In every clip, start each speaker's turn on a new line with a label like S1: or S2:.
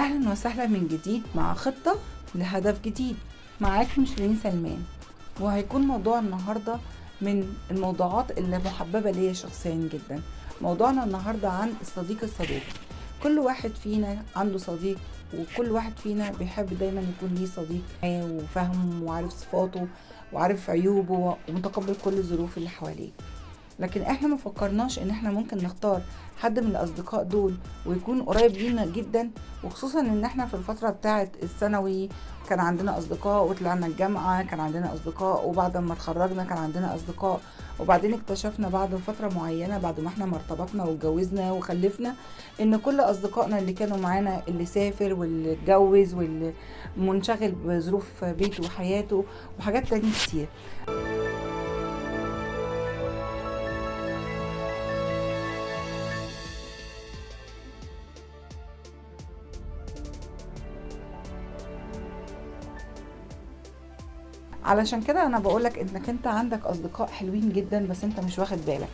S1: أهلا وسهلا من جديد مع خطة لهدف جديد معاكم شيرين سلمان. وهيكون موضوع النهاردة من الموضوعات اللي محببة ليا شخصيا جدا. موضوعنا النهاردة عن الصديق الصدوق كل واحد فينا عنده صديق وكل واحد فينا بيحب دايما يكون ليه صديق وفاهمه وعارف صفاته وعارف عيوبه ومتقبل كل الظروف اللي حواليه. لكن إحنا ما فكرناش ان إحنا ممكن نختار حد من الاصدقاء دول ويكون قريب لينا جدا وخصوصا إن إحنا في الفترة بتاعه الثانوي كان عندنا أصدقاء وطلعنا الجامعة كان عندنا أصدقاء وبعد ما اتخرجنا كان عندنا أصدقاء وبعدين اكتشفنا بعد فترة معينة بعد ما إحنا ما ارتبطنا واتجوزنا وخلفنا إن كل أصدقائنا اللي كانوا معانا اللي سافر واللي اتجوز واللي منشغل بظروف بيته وحياته وحاجات تانية كتير. علشان كده أنا بقولك إنك أنت عندك أصدقاء حلوين جدا بس أنت مش واخد بالك.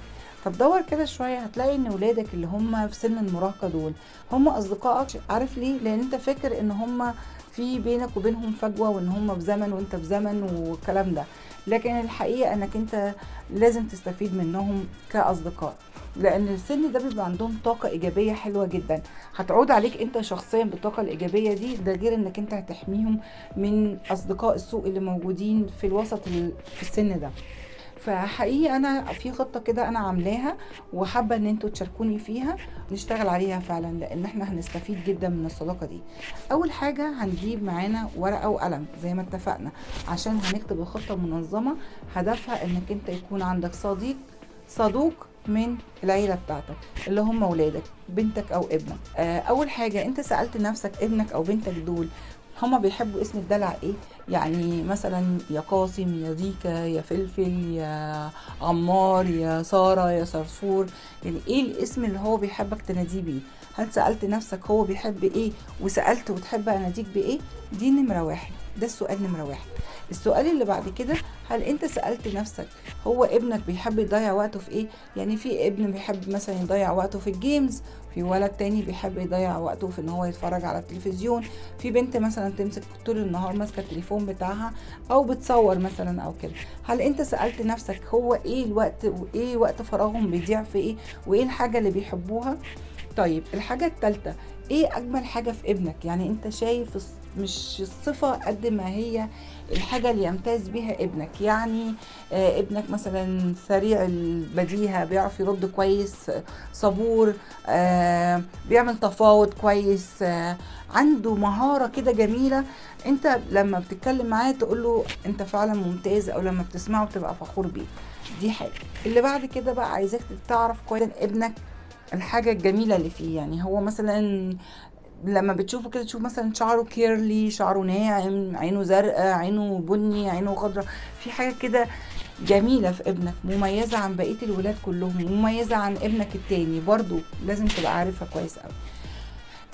S1: فتدور كده شوية هتلاقي إن ولادك اللي هم في سن المراهقة دول هم أصدقائك عارف ليه؟ لأن أنت فاكر إن هم في بينك وبينهم فجوة وإن هم في زمن وأنت في زمن والكلام ده. لكن الحقيقة إنك أنت لازم تستفيد منهم كأصدقاء لأن السن ده بيبقى عندهم طاقة إيجابية حلوة جدا. هتعود عليك أنت شخصيا بالطاقة الإيجابية دي ده غير إنك أنت هتحميهم من أصدقاء السوء اللي موجودين في الوسط في السن ده. فحقيقي أنا في خطة كده أنا عاملاها وحابة إن أنتوا تشاركوني فيها نشتغل عليها فعلا لأن إحنا هنستفيد جدا من الصداقة دي. أول حاجة هنجيب معانا ورقة وقلم زي ما اتفقنا عشان هنكتب الخطة منظمه هدفها إنك انت يكون عندك صديق صدوق من العيلة بتاعتك اللي هم ولادك بنتك أو ابنك. آه أول حاجة أنت سألت نفسك ابنك أو بنتك دول هما بيحبوا اسم الدلع إيه؟ يعني مثلا يا قاسم يا زيكا يا فلفل يا عمار يا سارة يا صرصور. يعني إيه الاسم اللي هو بيحبك تناديه بيه؟ هل سألت نفسك هو بيحب إيه وسألت وتحب اناديك بايه؟ دي نمرة واحد. ده السؤال نمرة واحد. السؤال اللي بعد كده هل انت سألت نفسك هو ابنك بيحب يضيع وقته في إيه؟ يعني في ابن بيحب مثلا يضيع وقته في الجيمز في ولد تاني بيحب يضيع وقته في ان هو يتفرج على التلفزيون في بنت مثلا تمسك طول النهار ماسكة التليفون بتاعها أو بتصور مثلا أو كده. هل انت سألت نفسك هو إيه الوقت وايه وقت فراغهم بيضيع في إيه؟ وايه الحاجة اللي بيحبوها؟ طيب الحاجة الثالثه إيه أجمل حاجة في ابنك؟ يعني انت شايف مش الصفة قد ما هي الحاجة اللي يمتاز بها ابنك. يعني آه ابنك مثلا سريع البديهة بيعرف يرد كويس صبور آه بيعمل تفاوض كويس آه عنده مهارة كده جميلة. انت لما بتتكلم معاه تقول له انت فعلا ممتاز أو لما بتسمعه بتبقى فخور بيه. دي حاجة. اللي بعد كده بقى عايزاك تعرف كويس ابنك الحاجة الجميلة اللي فيه. يعني هو مثلا لما بتشوفه كده تشوف مثلا شعره كيرلي شعره ناعم عينه زرقاء عينه بني عينه خضراء. في حاجة كده جميلة في ابنك مميزة عن بقية الولاد كلهم مميزة عن ابنك التاني برضو لازم تبقى عارفها كويس قوي.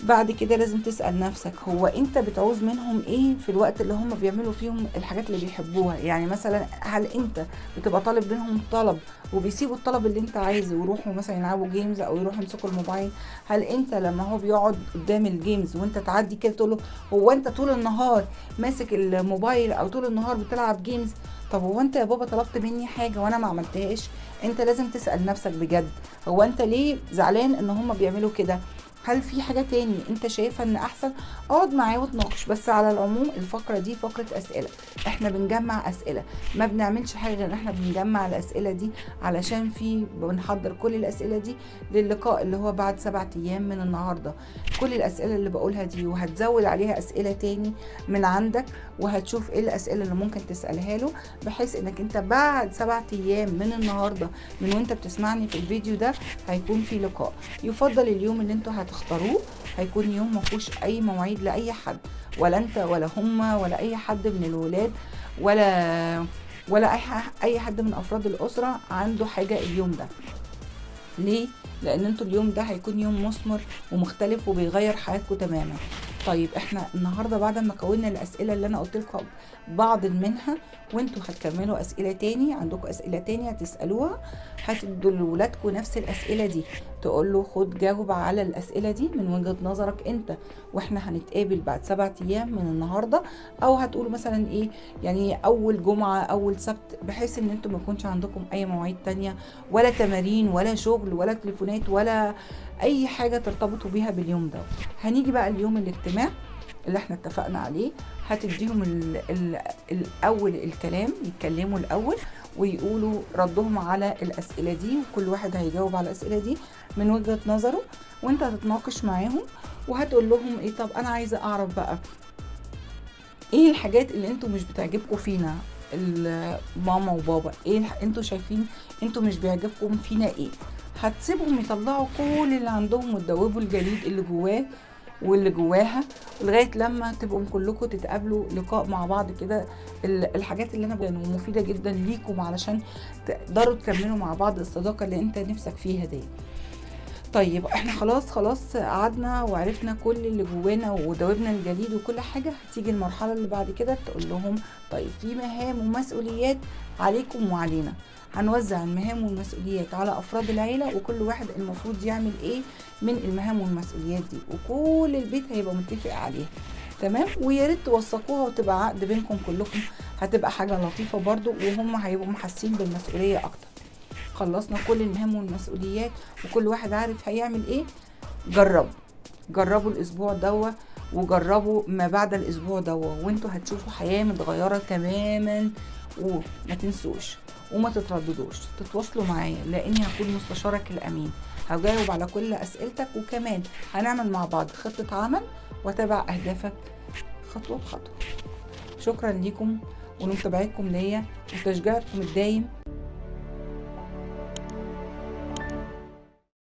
S1: بعد كده لازم تسأل نفسك هو أنت بتعوز منهم إيه في الوقت اللي هم بيعملوا فيهم الحاجات اللي بيحبوها؟ يعني مثلا هل أنت بتبقى طالب منهم طلب وبيسيبوا الطلب اللي أنت عايزه ويروحوا مثلا يلعبوا games أو يروحوا يمسكوا الموبايل؟ هل أنت لما هو بيقعد قدام ال games وأنت تعدي كده تقول له هو أنت طول النهار ماسك الموبايل أو طول النهار بتلعب جيمز طب هو أنت يا بابا طلبت مني حاجة وأنا ما عملتهاش؟ أنت لازم تسأل نفسك بجد هو أنت ليه زعلان إن هم بيعملوا كده؟ هل في حاجة تاني انت شايفها ان احسن؟ اقعد معاه وتناقش بس على العموم الفقرة دي فقرة أسئلة. إحنا بنجمع أسئلة. ما بنعملش حاجة غير إحنا بنجمع الأسئلة دي علشان في بنحضر كل الأسئلة دي للقاء اللي هو بعد سبعة أيام من النهاردة. كل الأسئلة اللي بقولها دي وهتزود عليها أسئلة تاني من عندك وهتشوف إيه الأسئلة اللي ممكن تسألها له بحيث إنك انت بعد سبعة أيام من النهاردة من وانت بتسمعني في الفيديو ده هيكون في لقاء. يفضل اليوم اللي أنتوا هتختاروه هيكون يوم ما فيهوش أي مواعيد لأي حد ولا أنت ولا هما ولا أي حد من الولاد ولا ولا أي حد من أفراد الأسرة عنده حاجة اليوم ده. ليه؟ لأن أنتوا اليوم ده هيكون يوم مثمر ومختلف وبيغير حياتكم تماما. طيب إحنا النهارده بعد ما كونا الأسئلة اللي أنا قلت لكم بعض منها وأنتوا هتكملوا أسئلة تاني عندكم أسئلة تاني هتسألوها هتدوا لولادكم نفس الأسئلة دي. تقول له خد جاوب على الأسئلة دي من وجهة نظرك أنت وإحنا هنتقابل بعد سبعة أيام من النهارده. أو هتقول مثلا إيه يعني أول جمعة أول سبت بحيث إن أنتم ما يكونش عندكم أي مواعيد تانية ولا تمارين ولا شغل ولا تليفونات ولا أي حاجة ترتبطوا بيها باليوم ده. هنيجي بقى اليوم الاجتماع اللي إحنا اتفقنا عليه. هتديهم ال ال الأول الكلام يتكلموا الأول ويقولوا ردهم على الأسئلة دي وكل واحد هيجاوب على الأسئلة دي من وجهة نظره وانت هتتناقش معاهم وهتقول لهم إيه طب أنا عايزة أعرف بقى إيه الحاجات اللي أنتوا مش بتعجبكم فينا؟ ماما وبابا إيه أنتوا شايفين أنتوا مش بيعجبكم فينا إيه؟ هتسيبهم يطلعوا كل اللي عندهم وتدوبوا الجليد اللي جواه واللي جواها لغاية لما تبقوا كلكم تتقابلوا لقاء مع بعض كده. ال- الحاجات اللي أنا بقولها مفيدة جدا ليكم علشان تقدروا تكملوا مع بعض الصداقة اللي أنت نفسك فيها دي. طيب إحنا خلاص خلاص قعدنا وعرفنا كل اللي جوانا ودوبنا الجليد وكل حاجة هتيجي المرحلة اللي بعد كده تقول لهم طيب في مهام ومسؤوليات عليكم وعلينا. هنوزع المهام والمسؤوليات على أفراد العيلة وكل واحد المفروض يعمل إيه من المهام والمسؤوليات دي وكل البيت هيبقى متفق عليها. تمام؟ ويا ريت توثقوها وتبقى عقد بينكم كلكم هتبقى حاجة لطيفة برضو وهم هيبقوا محسين بالمسؤولية أكتر. خلصنا كل المهام والمسؤوليات وكل واحد عارف هيعمل إيه جربوا جربوا الأسبوع دوا وجربوا ما بعد الأسبوع دوا وانتوا هتشوفوا حياة متغيرة تماما وما تنسوش وما تترددوش تتواصلوا معايا لأني هكون مستشارك الأمين. هجاوب على كل أسئلتك وكمان هنعمل مع بعض خطة عمل وأتابع أهدافك خطوة بخطوة. شكرا ليكم ولمتابعتكم ليا وتشجيعكم الدايم